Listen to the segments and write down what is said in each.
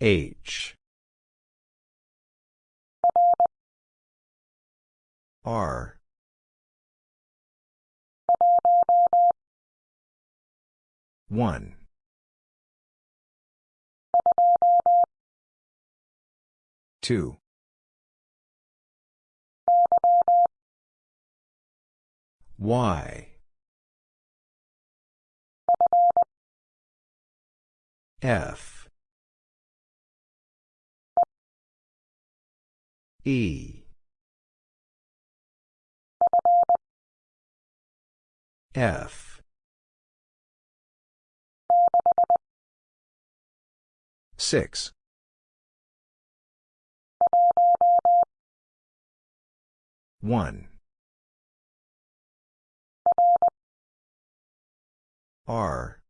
H. R. One. Two. Y. F E. F. Six. One. R.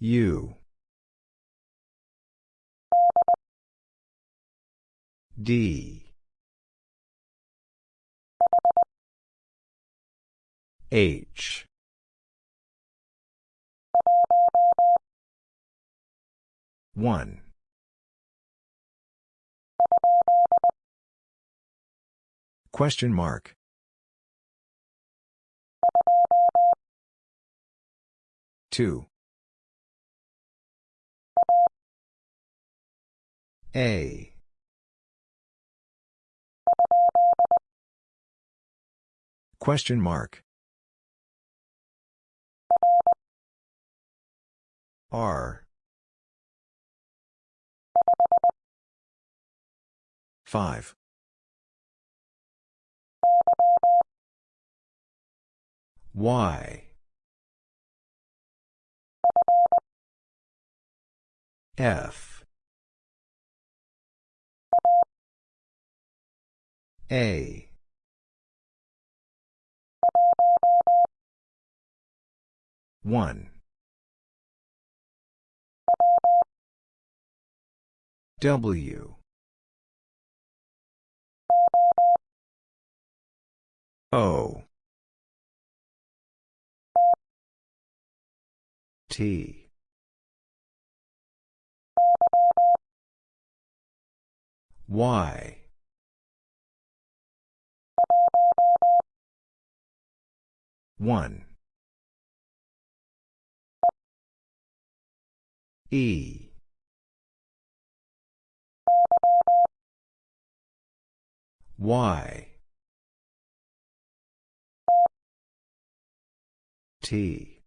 U D H one Question mark. Two. A. Question mark. R. Five. Y. F. A. One. W. O. T. Y. One. E. Y. T.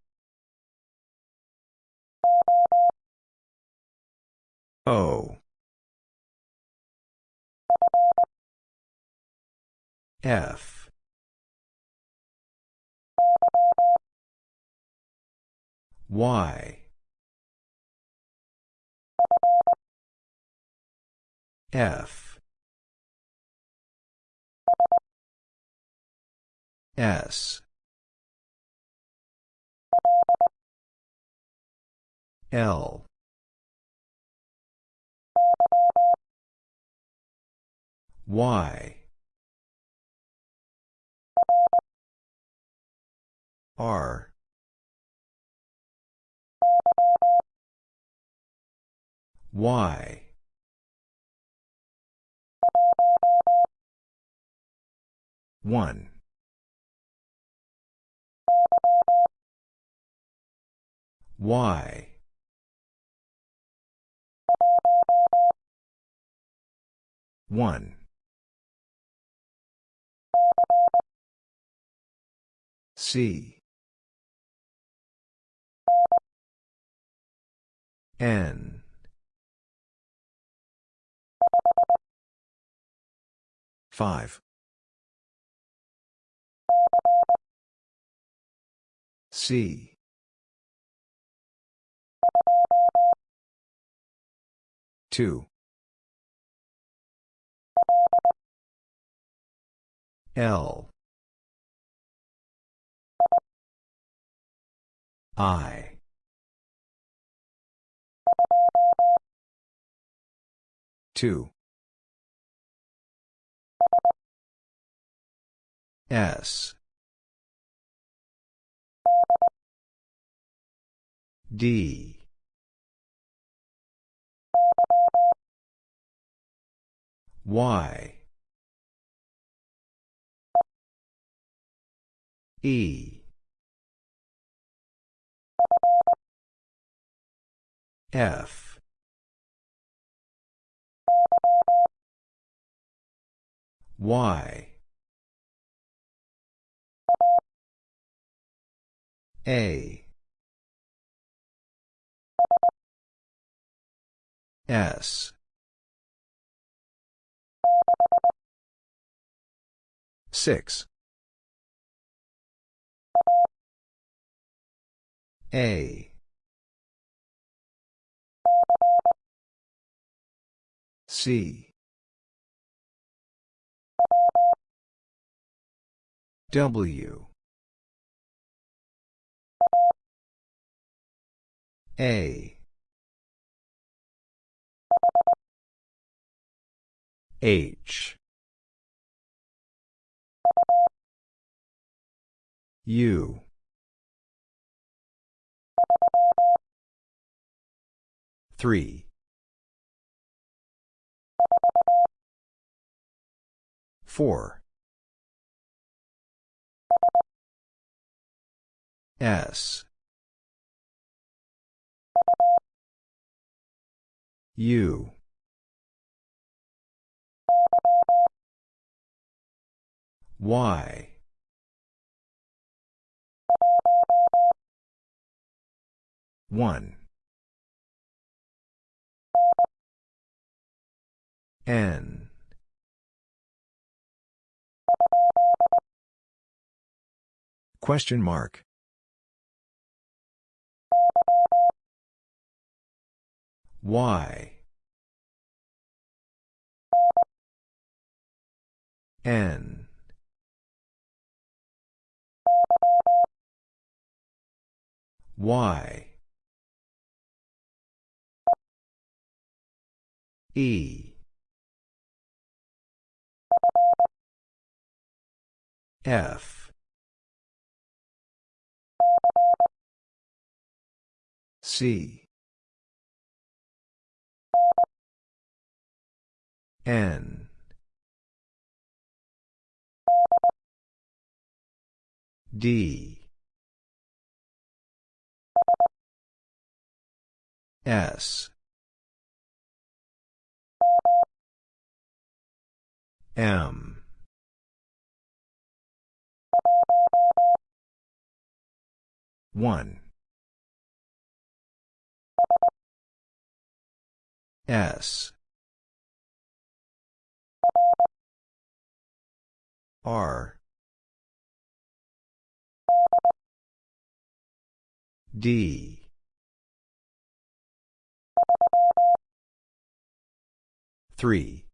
O. F. Y. F. S. L. Y. R. Y. One. Y. One. C. N. Five. C. Two. L. I. Two. S. D. Y. E. F. Y. A. S. Six. A. C. W. A. H. U. Three. Four. S. U. Y. One. N. Question mark. Y. N. Y. E. F. C. N. D. S. M. One. S. R. D. Three.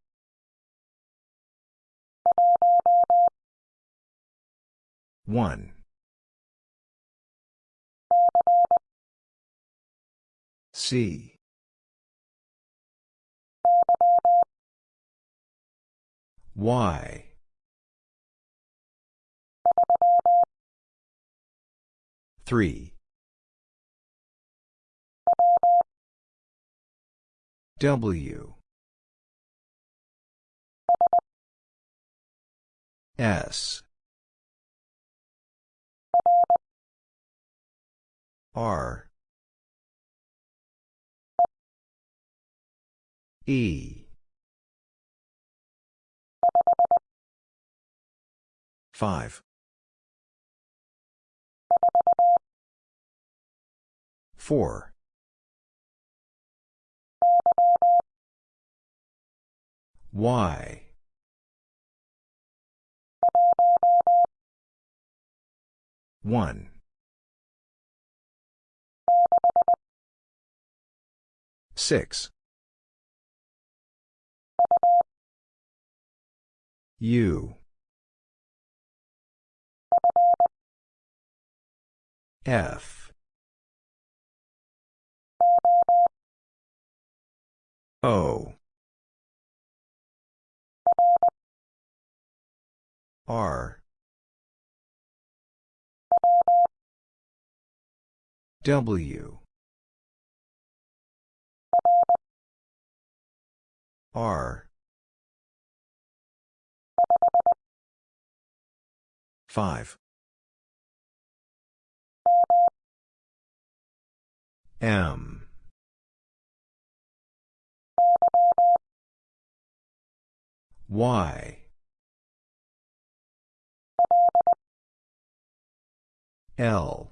One. C. Y. Three. W. S. R. E. 5. 4. Y. One. Six. U. F. O. R. W. R. Five. M. Y. L.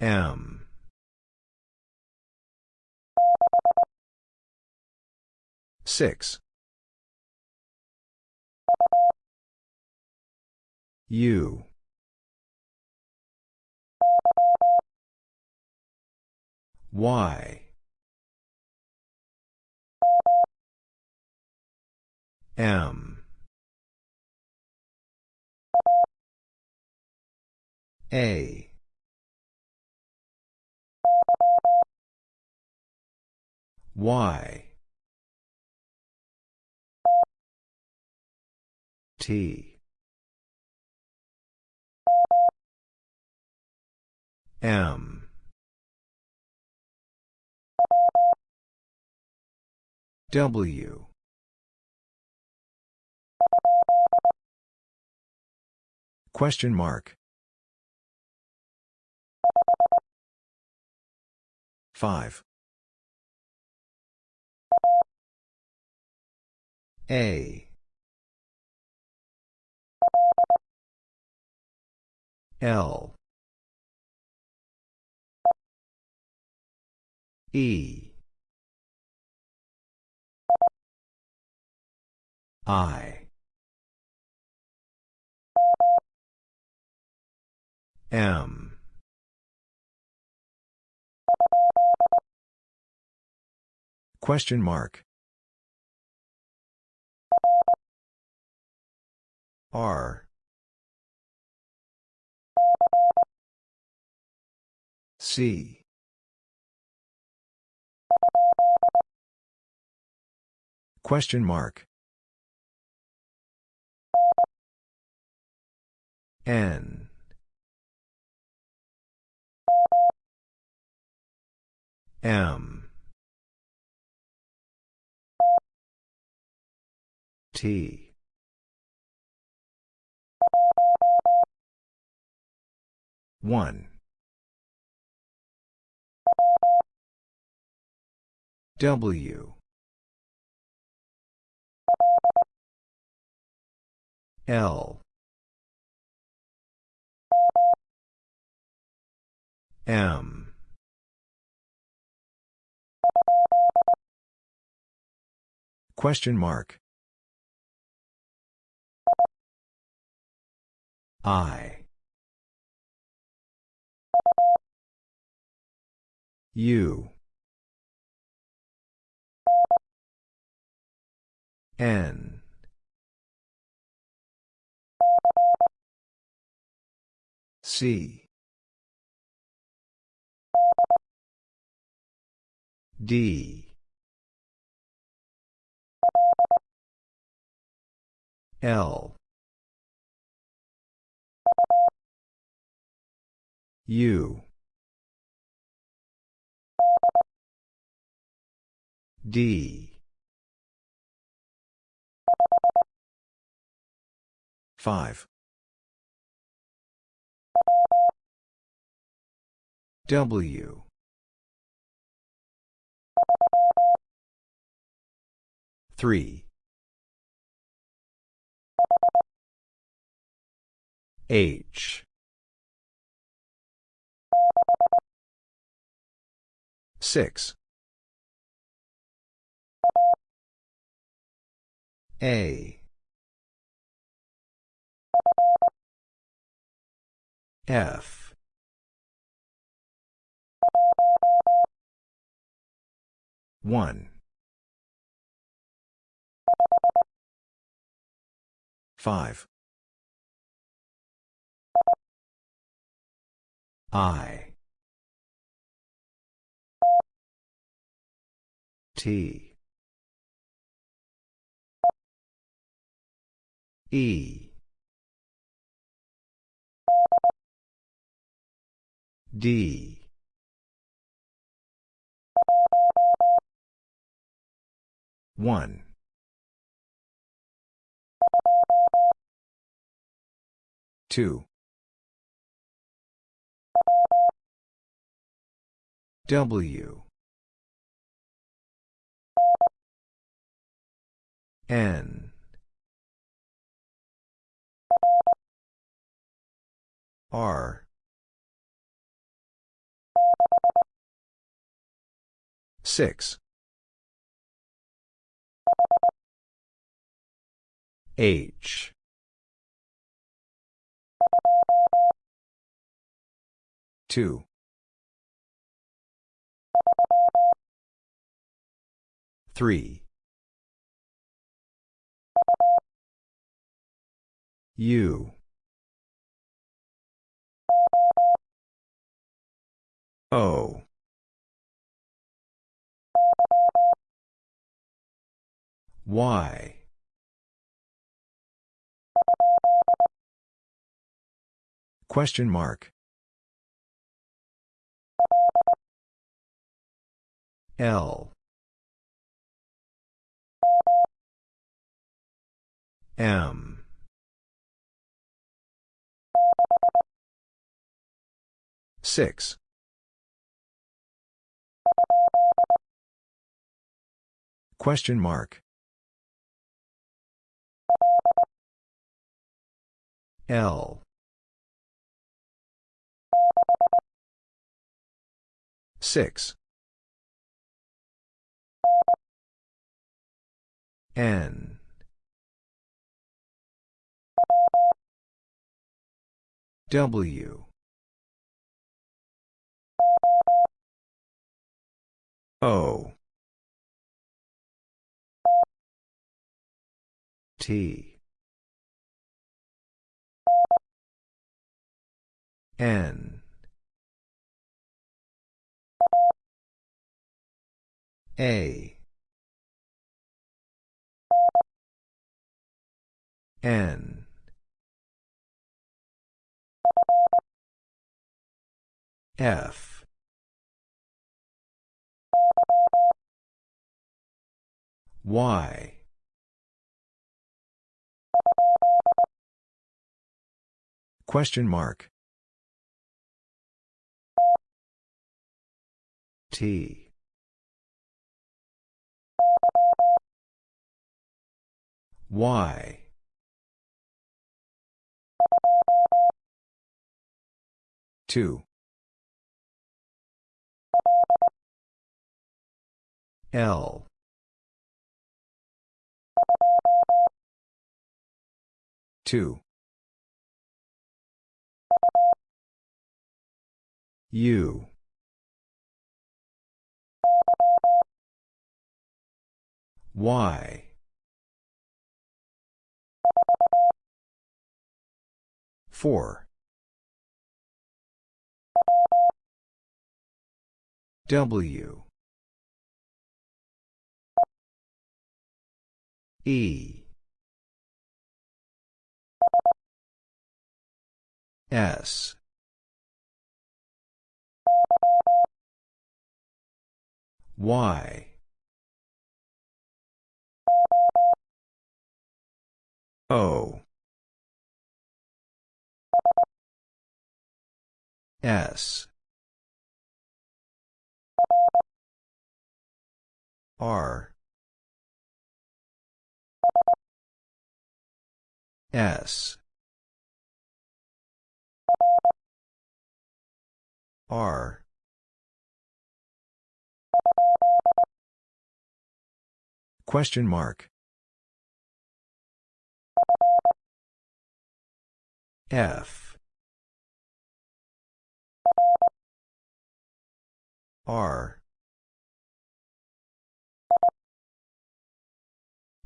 M. Six. U. Y. M. A. Y. T. M. W. Question mark. 5. A. L. E. I. M. Question mark. R. C. Question mark. N. M. T. One. W. L. M. Question mark. I. U. N. C. D. L. U. D. 5. W. Three. H. Six. A. F. One. Five. I. T. E. D. 1. Two. W. N. R. Six. H. Two. Three. U. O. Y. Question mark. L. M. Six. Question mark. L. Six. N. W. O. T. N. A. N. F. Y. Question mark. T. Y. Two. L. Two. U. Y. Four. W. E. S. Y. O. S. R. S. R. Question mark. F. R.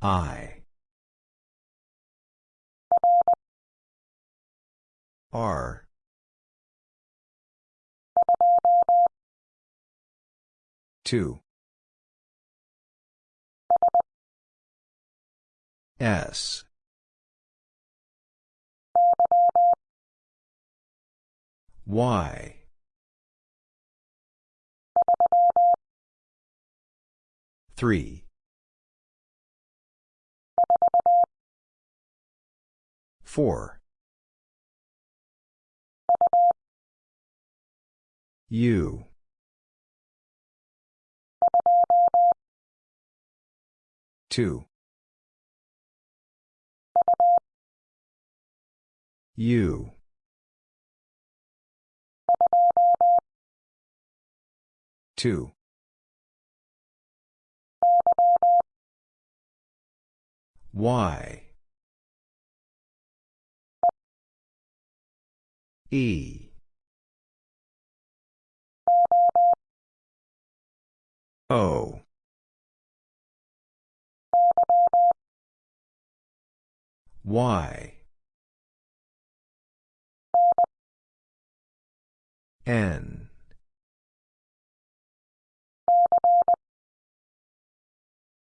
I. R. 2. S. Y. Three. Four. U. Two. U. Two. Y. E. O. Y. N.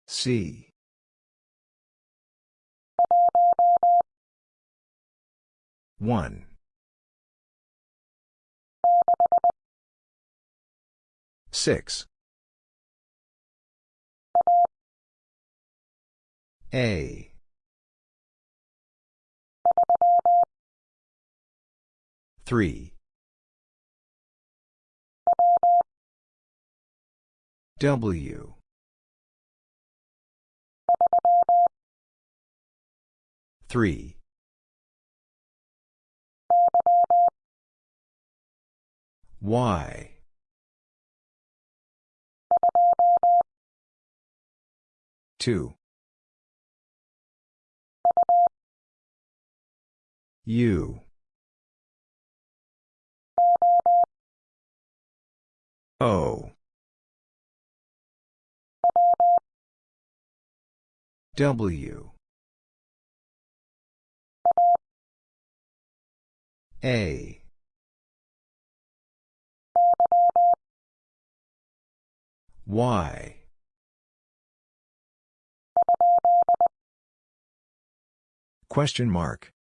C. One. Six. A. Three. W. Three. Y. Two. U. O. W. A. Y. Question mark.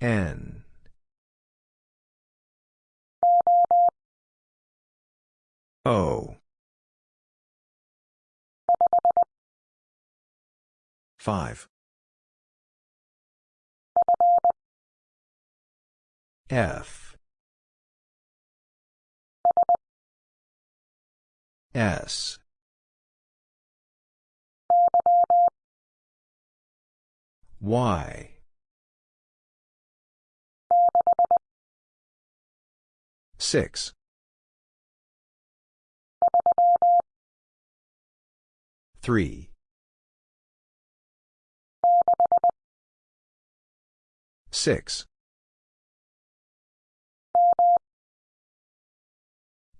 N. O. Five. F. S. Y. Six. Three. Six.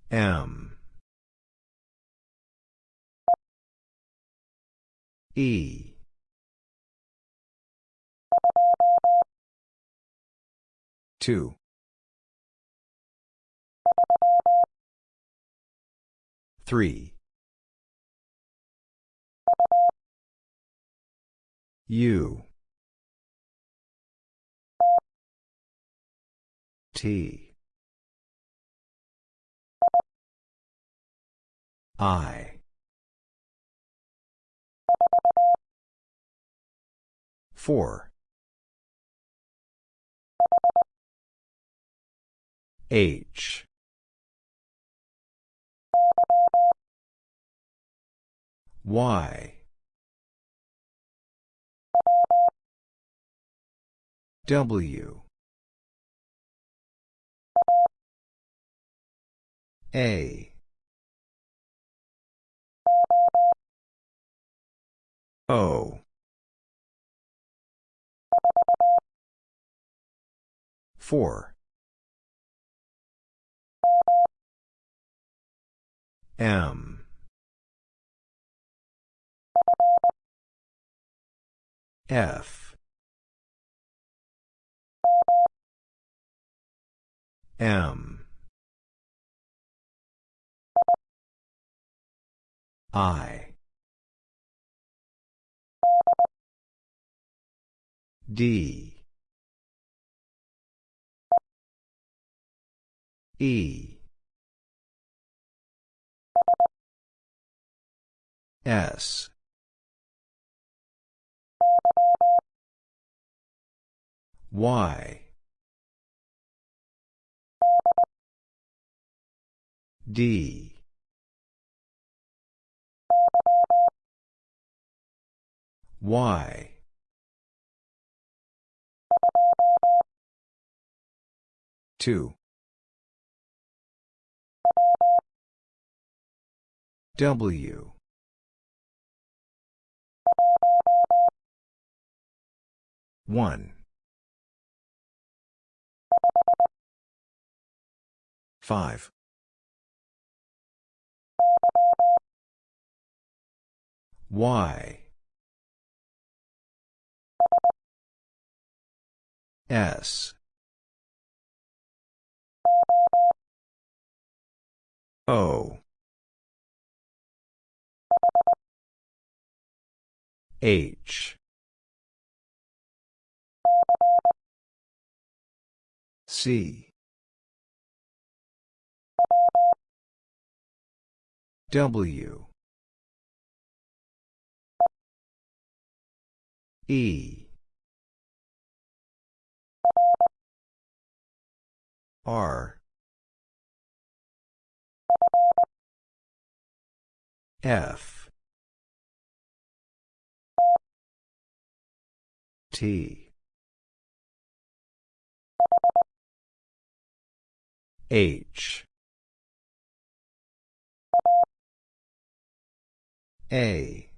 M. E. Two. Three. U. T. I. Four. H. Y. W. A. O. Four. M. F. M. I. D. E. S. Y. D. Y. Two. W. One. Five. Y. S. O. H. C. W. E. R. F. T. H. A.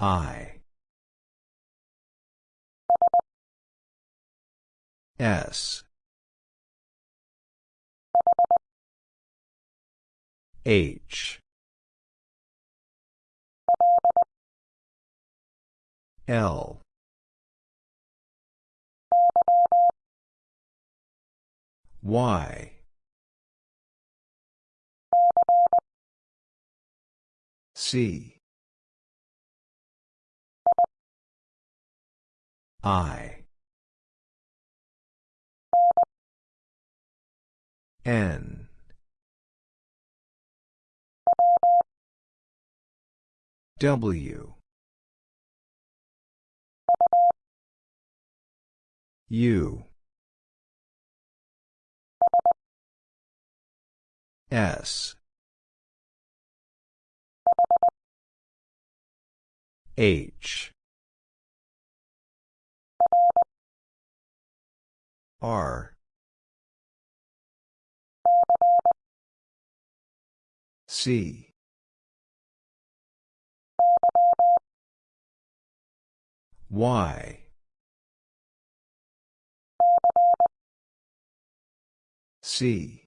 I. S. H. L. Y. C. I. N. W. U. S. H. R. C. Y. C.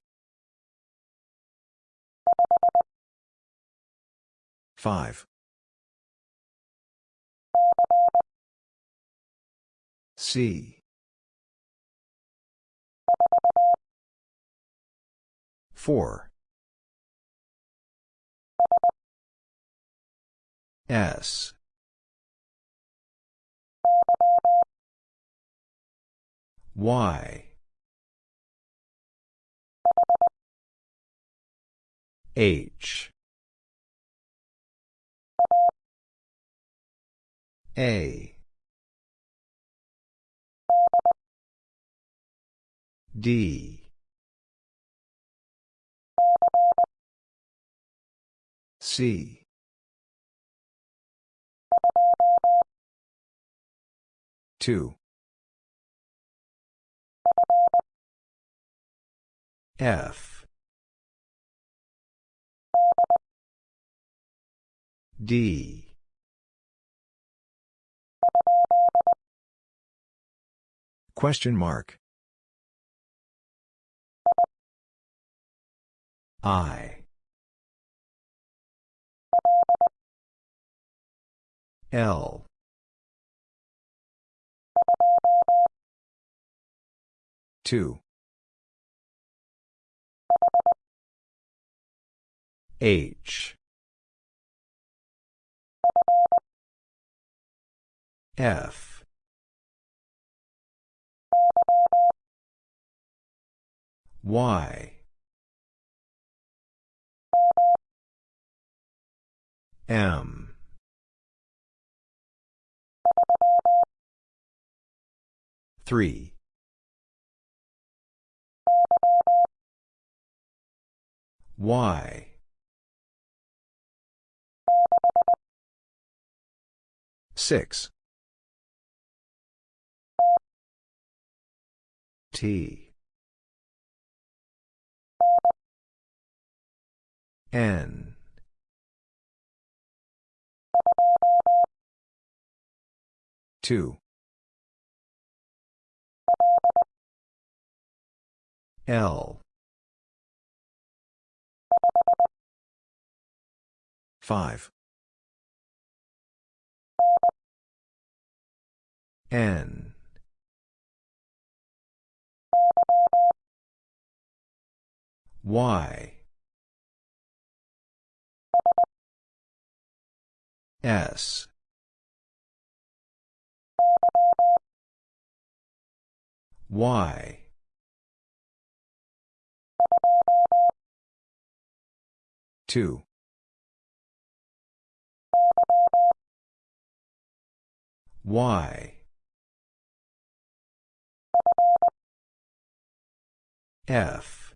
5. C. 4. S. Y. H. A. D. C. Two. F. D. Question mark. I. L. Two. H. F. Y. M. Three. Y. Six. T. N. Two. L. Five. N. Y. S. Y. Two. Y. F.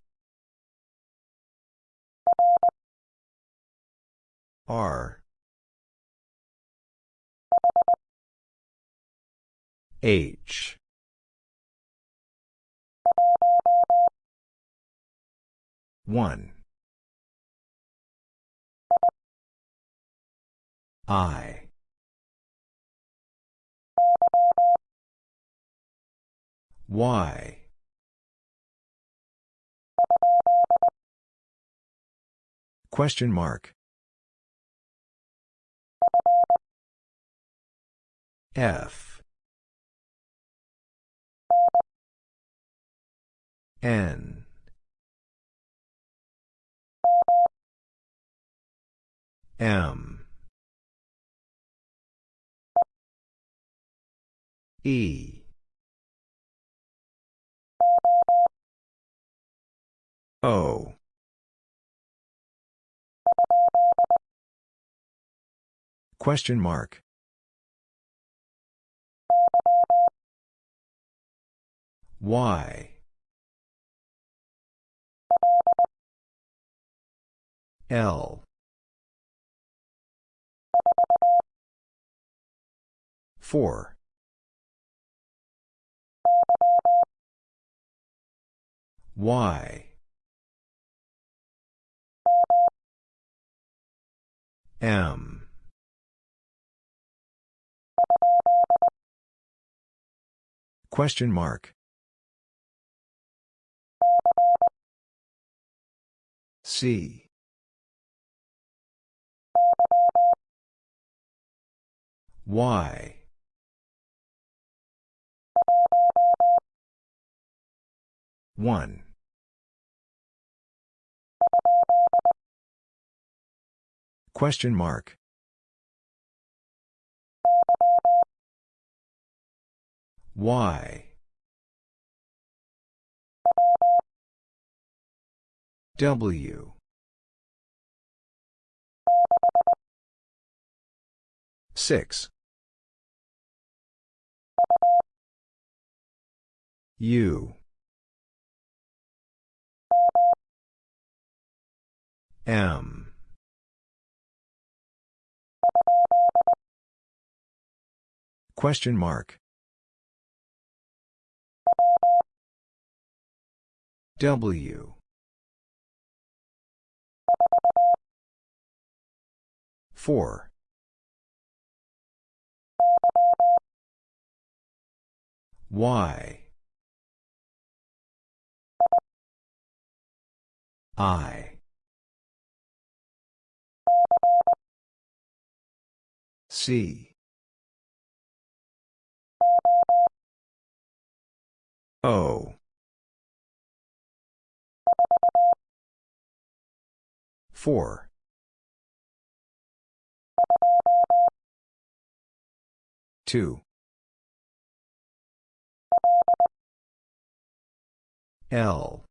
R. H. One. I. Y. Question mark. F. N. M. E. O. Question mark. Y. L. Four. Y. M. Question mark. C. Y. One. Question mark. Y. W. Six. U. M. Question mark. W. Four. Y. I. C. O. Four. 2. L.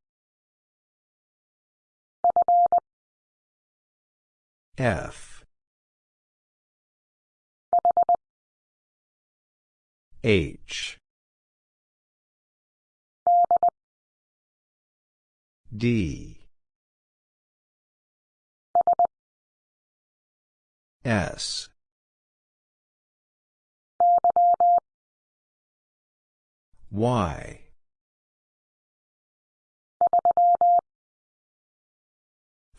F. H. D. S. Y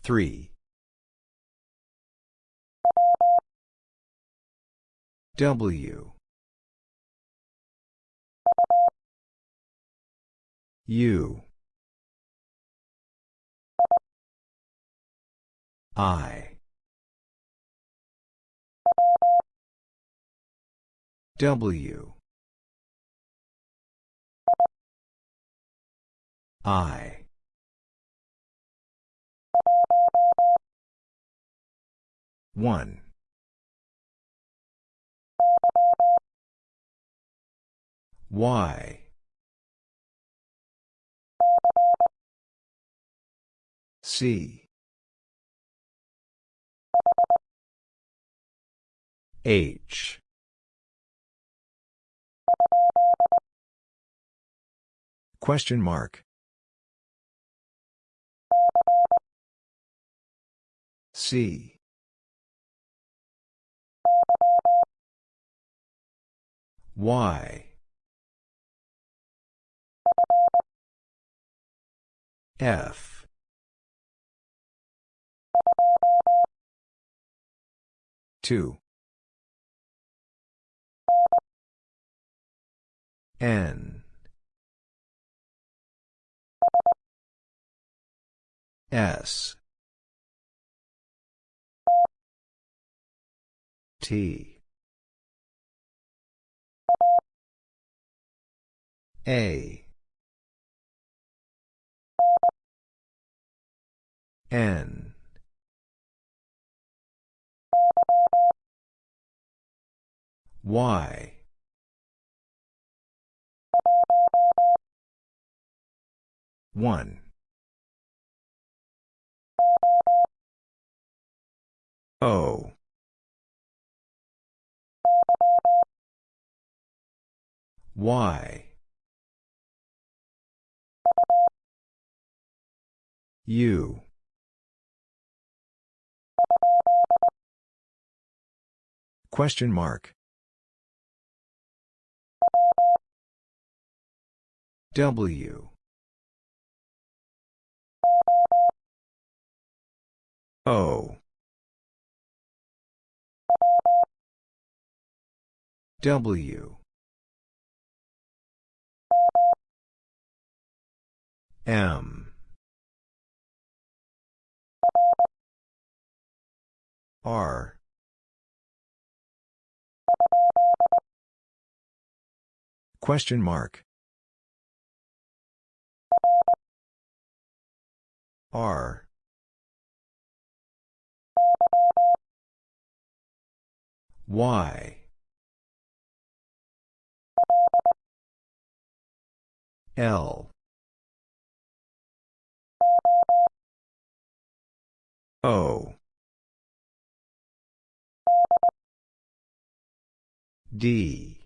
three. W. U. I. W I. One. Y. C. H. Question mark. C. Y. F. Two. N. S. T. A. N. Y. One. O. Y. U. Question mark. W. O. W. M. R. Question mark. R. Y. L. O. D.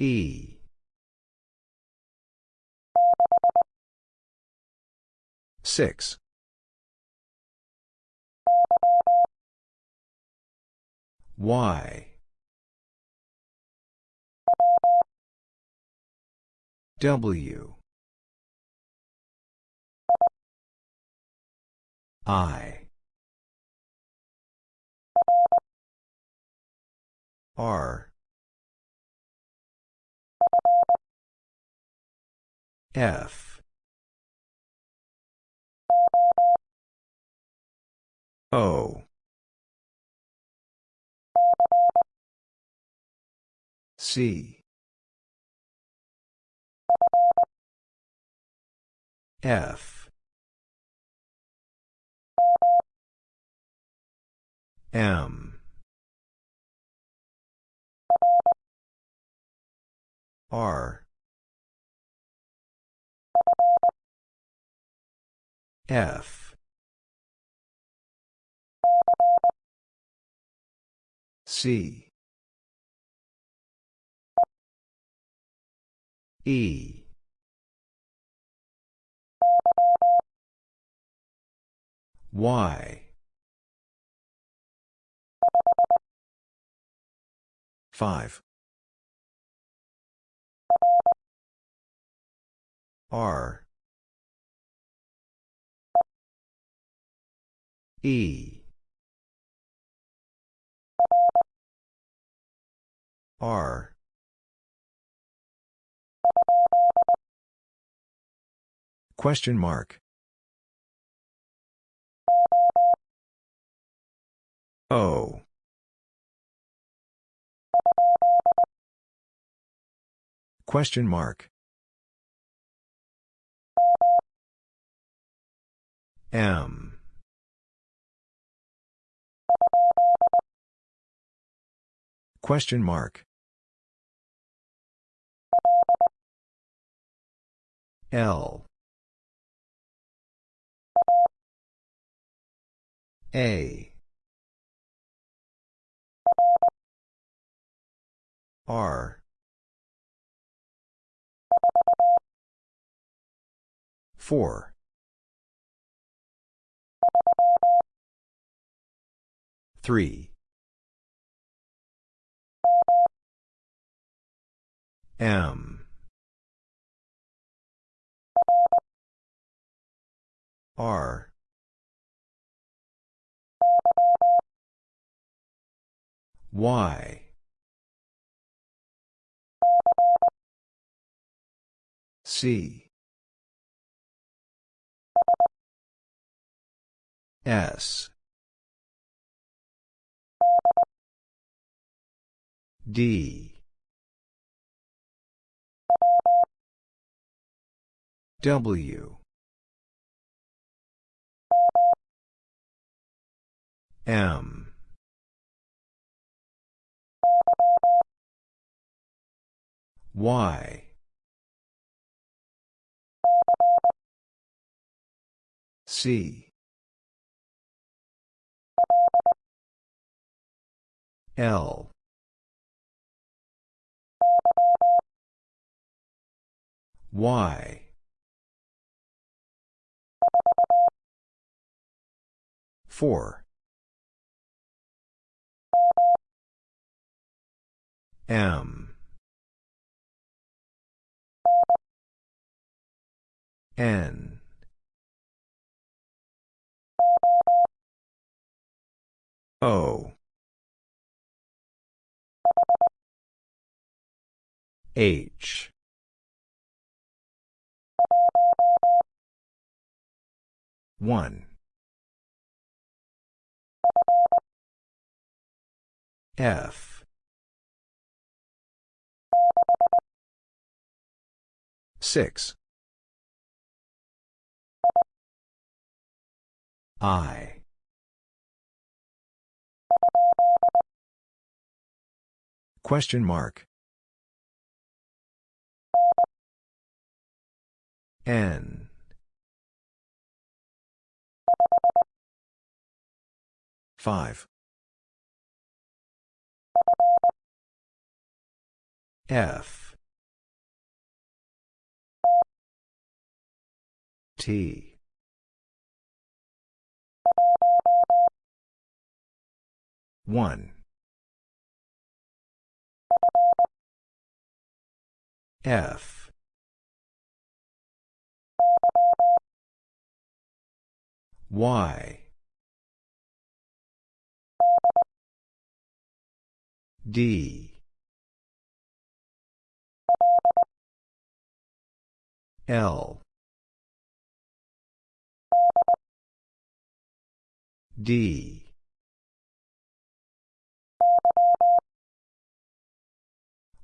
E. Six. Y. W. I. R. F. O. C. F. M. R. F. C. E. Y. 5. R. E. R. Question mark. O. Question mark. M. Question mark. L. A. R. 4. Three. M. R. Y. C. S. D. W. M. Y. C. L. Y. Four. M. N. O. H. One. F. Six. I. Question mark. N. Five. F. T. One. F. Y. D. L. D.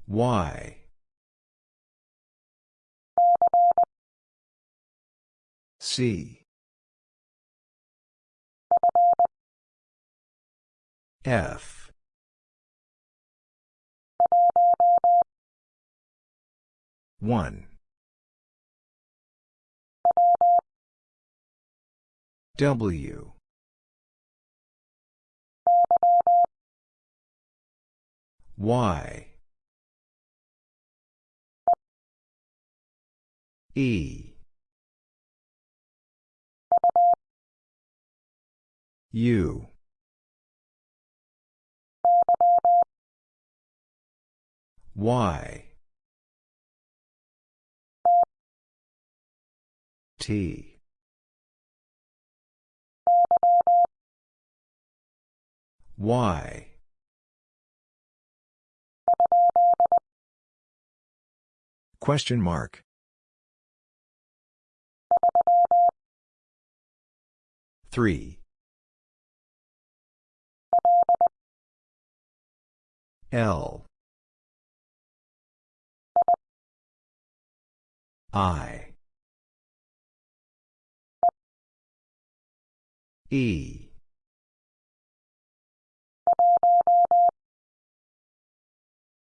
Y. C. F. One. W. Y. E. U. Y. T. Y. Question mark. Three. L. I. E.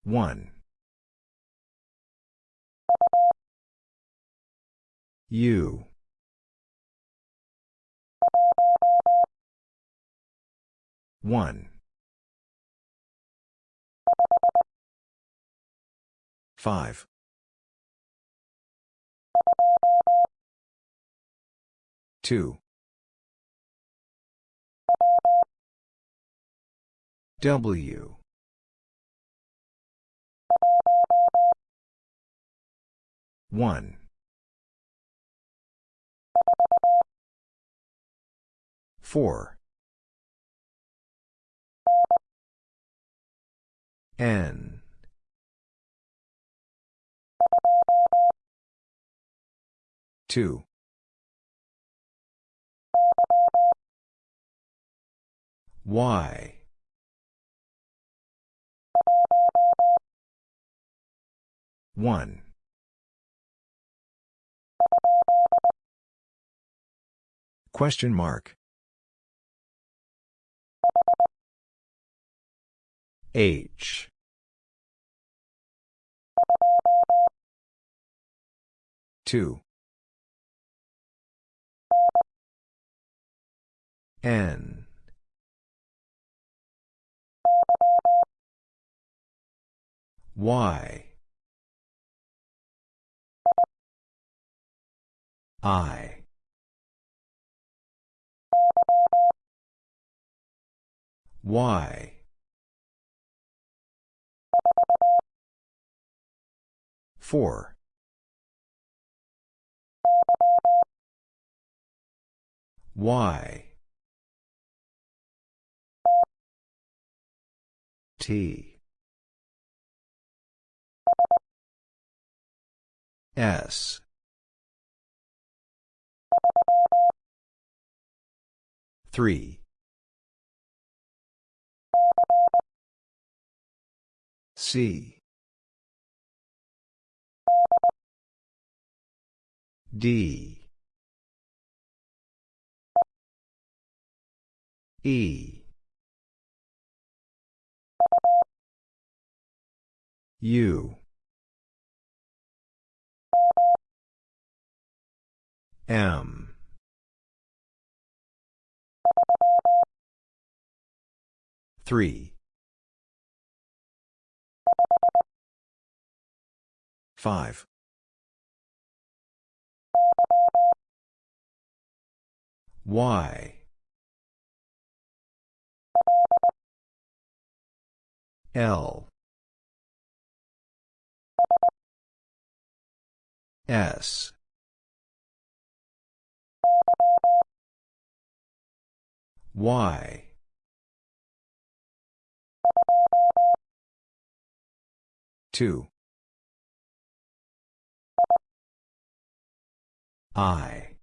One. U. One. Five. Two. W. One. Four. N. Two. Y. One. Question mark. H. Two. N. Y. I. Y. Four. Y. T. S. Three. C. D. E. U. M. Three. Five. Y. L. S. Y. Two. I.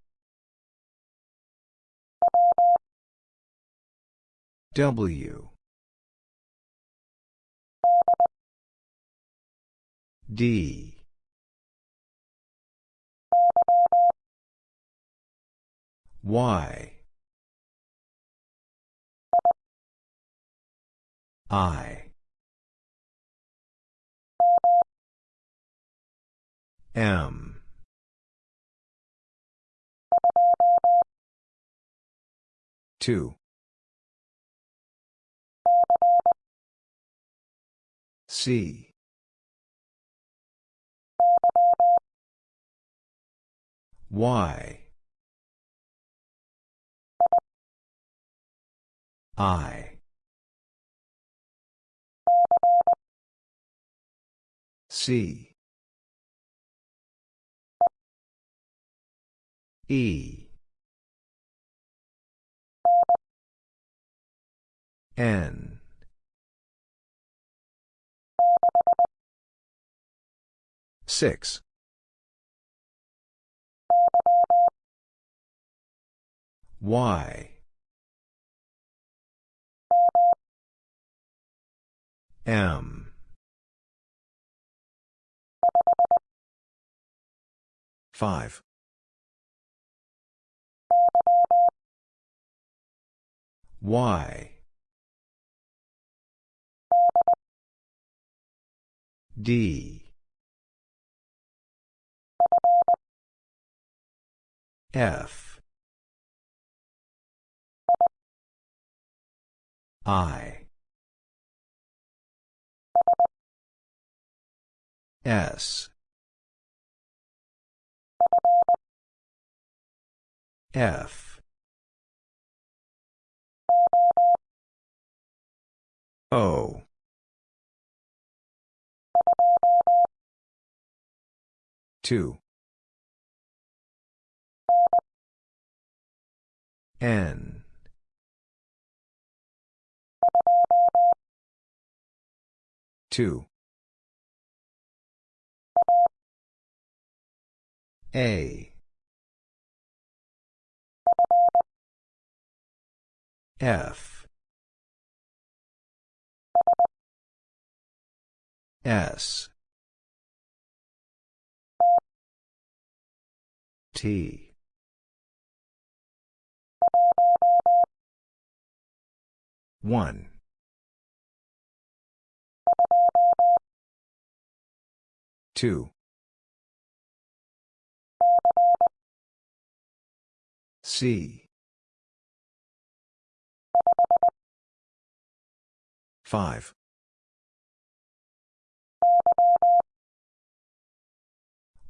W. D. Y. I. M. Two. C. Y. I. C. E. N. Six. Y. M. Five. Y. D. F. I. S. F. O. Two. N. Two. A. F. S. T. One. Two. C. Five.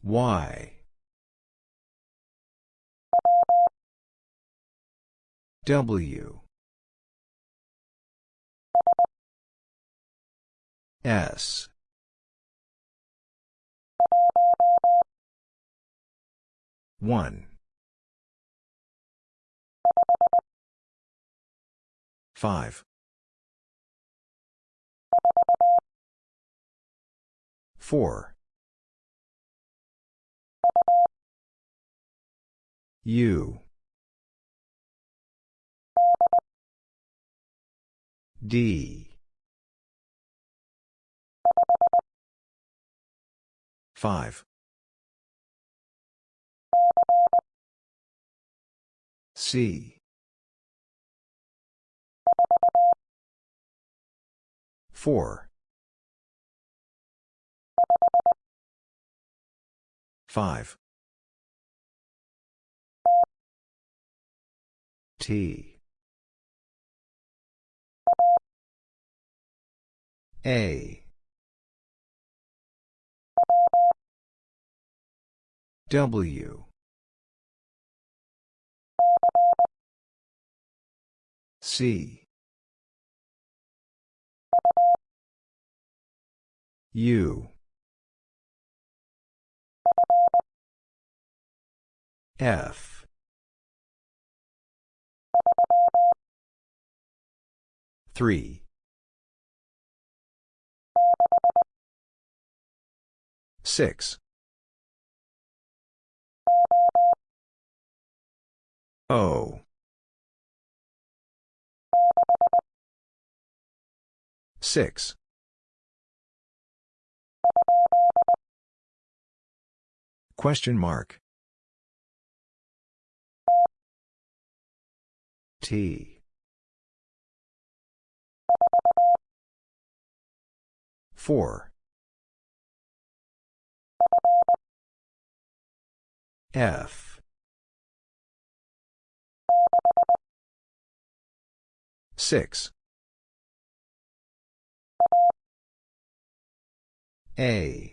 Y. W. S. One. Five. Four. U. D. Five. C. Four. Five. T. A. W. C. U. F. Three. Six. O. Six. Question mark. T. Four. F. 6. A.